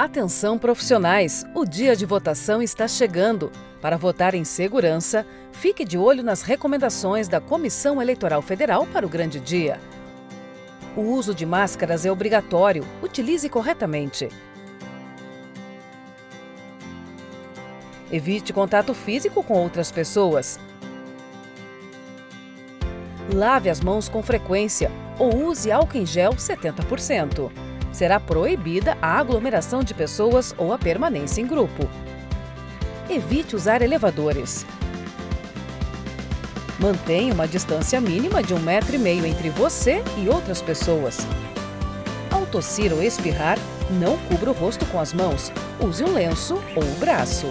Atenção profissionais, o dia de votação está chegando. Para votar em segurança, fique de olho nas recomendações da Comissão Eleitoral Federal para o grande dia. O uso de máscaras é obrigatório, utilize corretamente. Evite contato físico com outras pessoas. Lave as mãos com frequência ou use álcool em gel 70%. Será proibida a aglomeração de pessoas ou a permanência em grupo. Evite usar elevadores. Mantenha uma distância mínima de um metro e meio entre você e outras pessoas. Ao tossir ou espirrar, não cubra o rosto com as mãos. Use um lenço ou o braço.